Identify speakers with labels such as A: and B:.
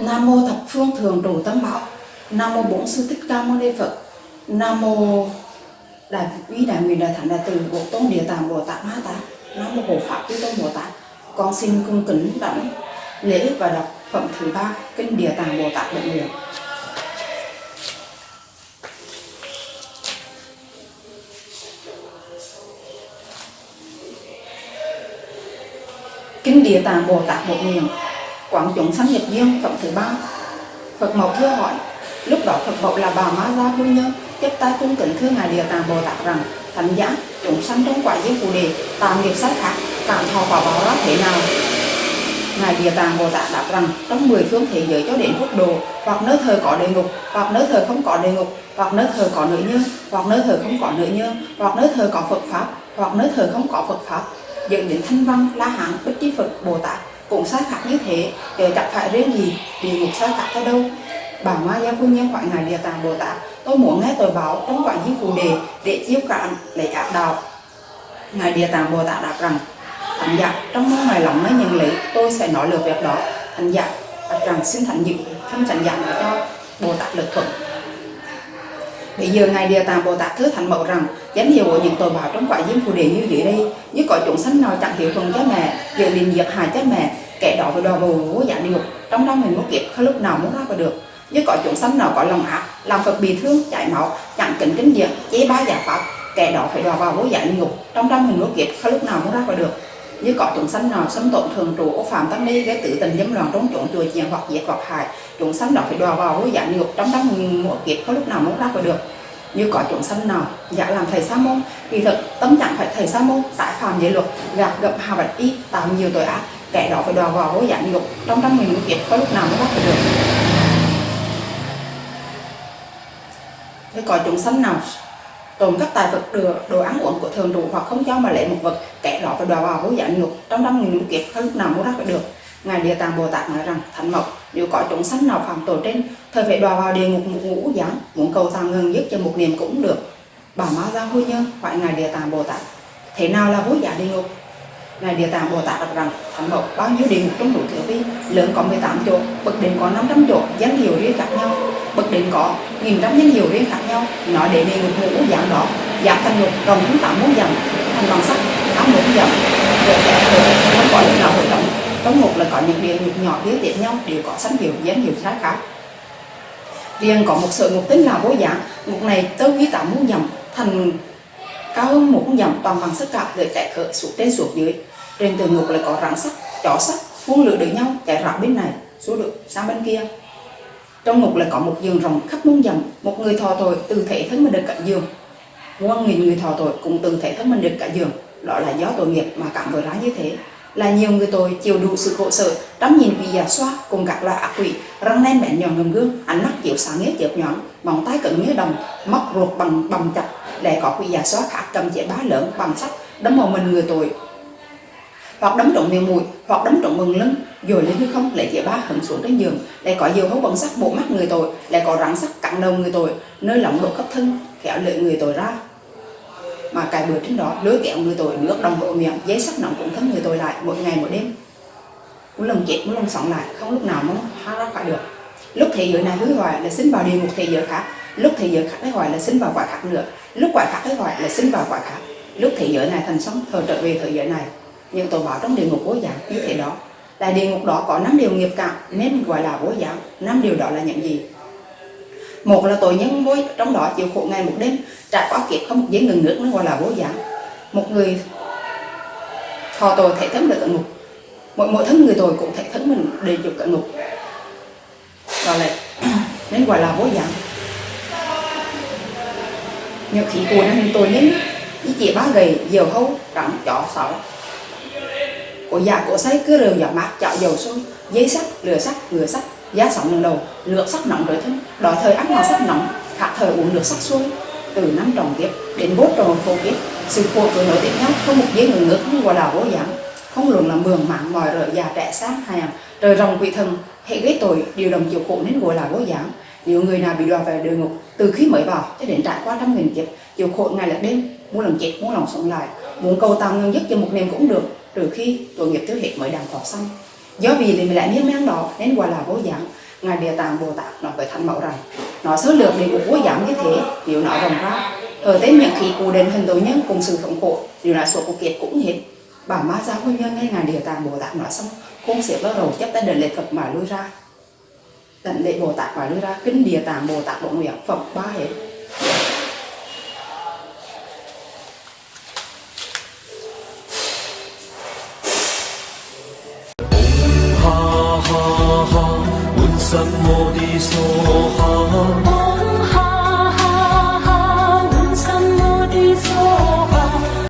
A: Nam mô thập phương thường trụ tâm bảo. Nam mô bổn sư thích ca mâu ni Phật. Nam mô đại quý đại nguyện đại thánh đại từ bộ tôn địa tạng bồ tát ma tát. Nam mô hộ pháp chư tôn bồ tát. Con xin cung kính đảnh lễ và đọc phẩm thứ ba, kinh địa tạng bồ tát đại nguyện. Kinh địa tạng bồ tát một nguyện quảng chúng sanh nhập duyên phẩm thứ ba. Phật Mộc thưa hỏi, lúc đó Phật Mộc là bà Ma Gia Phu Nhân chấp tay cung kính thưa ngài Địa Tạng Bồ Tát rằng, thánh giá chúng sanh trong quả giới phù đề tạm nghiệp sai khác tạm thọ quả báo đó thế nào? Ngài Địa Tạng Bồ Tát đáp rằng, trong mười phương thế giới cho đến quốc độ, hoặc nơi thờ có địa ngục, hoặc nơi thờ không có địa ngục, hoặc nơi thờ có nữ nhân hoặc nơi thờ không có nữ nhân hoặc nơi thờ có Phật pháp, hoặc nơi thờ không có Phật pháp dẫn đến thanh văn la hán bích chi Phật, Bồ Tát cũng sai khác như thế. Để chẳng phải riêng gì địa ngục sai khác ở đâu? Bà ma gia phu nhân khỏi ngài địa tạng bồ tát, tôi muốn nghe tôi báo trong quản di phù đề để chiếu cạn để áp đạo. Ngài địa tạng bồ tát đáp rằng, thánh giả, trong mong ngài lòng mới nhận lấy, tôi sẽ nói lượt việc đó. Thánh giả đáp rằng, xin thánh dự không thánh giả cho bồ tát lực thuận. Bây giờ Ngài Địa Tạng Bồ Tát thứ thành mẫu rằng, danh hiệu của những tội báo trong quả diêm phù đề như dưới đây, như có chúng sanh nào chẳng hiểu thuận cha mẹ, dự định diệt hại cha mẹ, kẻ đó phải đòi bồ vô giả địa ngục trong đó mình một kiếp không lúc nào muốn ra vào được. Như có chúng sanh nào có lòng ác, làm Phật bị thương, chảy máu, chẳng kính kính diệt chế ba giả pháp, kẻ đó phải đòi vào vô giả địa ngục trong đó mình một kiếp không lúc nào muốn ra vào được như có chúng sanh nào xâm tổn thường trụ, ô phạm tăng ni, gây tự tình, dâm loạn, trốn trộn chùa chiền, hoặc diệt hoặc hại. Chúng sanh đó phải đòi vào vô dạng ngục trong đám mình một kiếp có lúc nào muốn ra khỏi được. Như có chúng sanh nào giả làm thầy sa môn, kỳ thực tâm chẳng phải thầy sa môn tại phạm giới luật, gạt gập hà bạch y, tạo nhiều tội ác, kẻ đó phải đòi vào vô dạng ngục trong đám nghìn kiếp có lúc nào mới bắt được. Như có chúng sanh nào trộm cắp tài vật đồ, đồ ăn uống của thường trụ hoặc không cho mà lấy một vật kẻ đó phải đòi vào vô giả ngục trong trăm nghìn kiếp không lúc nào muốn ra phải được. Ngài địa tạng bồ tát nói rằng thánh mộc nếu có chúng sanh nào phạm tội trên thời phải đọa vào địa ngục một ngũ giáng muốn cầu tàng ngừng dứt cho một niềm cũng được. Bà ma gia hôi nhân hỏi ngài địa tạng bồ tát thế nào là vô giả địa ngục? Ngài địa tạng bồ tát đáp rằng thánh mộc bao nhiêu địa ngục trong đủ thứ vi lớn có 18 chỗ bậc đỉnh có 500 chỗ danh hiệu riêng các đến có nghìn trăm danh hiệu riêng khác nhau. Nói để đề một ngũ dạng đó giảm thành ngục, rồng chúng tám muốn dạng thành bằng sắt tám muốn dạng rồi kẻ không có lúc nào hội động trong một là có những địa ngục nhỏ liên tiếp nhau, đều có sanh hiệu, danh hiệu khác khác. Riêng có một sự ngục tính là vô dạng ngục này tới quý tám muốn dặm thành cao hơn một dặm toàn bằng sắt cả, để chạy khởi xuống trên xuống dưới. Trên từ ngục lại có rắn sắt, chó sắt, phun lửa được nhau, chạy rạo bên này, xuống được sang bên kia trong ngục lại có một giường rộng khắp muôn dặm, một người thọ tội từ thể thân mình được cả giường. Muôn nghìn người thọ tội cũng từ thể thân mình được cả giường. Đó là do tội nghiệp mà cảm với ra như thế. Là nhiều người tội chịu đủ sự khổ sở đắm nhìn vì giả xoa cùng các loại ác quỷ, răng nén bén nhọn ngầm gương, ánh mắt chiếu sáng nghĩa chớp nhọn móng tay cứng như đồng, móc ruột bằng bằng chặt lại có quỷ giả xoa khác cầm chế bá lớn bằng sắt đấm vào mình người tội hoặc đấm trộm miệng mũi, hoặc đấm trộm mừng lưng. Rồi lên hư không, lại chế ba hận xuống trên giường. Lại có nhiều hấu bẩn sắc bộ mắt người tội, lại có rắn sắc cặn đầu người tội, nơi lỏng độ cấp thân, khéo lợi người tội ra. Mà cài bừa trên đó lưới kẹo người tội, nước đồng hộ miệng giấy sắc nóng cũng thấm người tội lại, mỗi ngày mỗi đêm. Muốn lần chết muốn lần sống lại, không lúc nào muốn thoát ra khỏi được. Lúc thế giới này hứa hoài là sinh vào địa một thế giới khác. Lúc thế giới khác ấy hoài là sinh vào quả khác nữa. Lúc quả khác ấy hoài là sinh vào quả khác. Lúc thế giới này thành sống thờ trở về thế giới này nhưng tội báo trong địa ngục vô dạng như thế đó. Là địa ngục đó có năm điều nghiệp cảm, nên gọi là vô dạng năm điều đó là những gì? Một là tội nhân vô, trong đó chịu khổ ngày một đêm, trải qua kiếp không một giây ngừng nước nó gọi là vô dạng một người thọ tội thể thân được cận ngục. Mỗi mỗi thân người tội cũng thể thân mình đều chịu cận ngục. Đó là nên gọi là vô dạng nhiều khí của năng tội nhân như chỉ ba gầy diều hâu, trắng, chó sáu cổ già cổ say cứ rừng giọt mát chạo dầu xuống giấy sắt lửa sắt lửa sắt giá sóng lần đầu lượt sắt nóng rồi thân đòi thời ăn vào sắt nóng hạ thời uống nước sắt xuôi từ năm trồng kiếp đến bốt tròn khô kiếp sự khổ tuổi nối tiếp nhau không một giây ngừng nước không qua đảo vô giảm, không luận là mường mạng ngòi rợ già trẻ sáng hàng trời rồng quỷ thần hệ gây tội điều đồng chịu khổ nên gọi là vô giảm. Nhiều người nào bị đọa về địa ngục từ khi mới vào cho đến trải qua trăm nghìn kiếp chịu khổ ngày lẫn đêm muốn lòng chết muốn lòng sống lại muốn cầu tăng nhân dứt cho một niềm cũng được trừ khi tội nghiệp tiêu hết mới đàng thọ xong. Do vì thì mình lại miếng mang đó, nên gọi là vô giảm ngài địa tạng bồ tát nói với thánh mẫu rằng, nó số lược để một vô giảm như thế, nếu nó rộng ra ở tới miệng khí cụ đền hình tội nhân cùng sự thống khổ điều là số của kiệt cũng hết. Bà ma giáo nguyên nhân nghe ngài địa tạng bồ tát nói xong, không xếp vào đầu chấp tay đền lệ phật mà lui ra. Đền lệ bồ tát mà lui ra kinh địa tạng bồ tát bộ nguyện phật ba hết.
B: 什么的所好？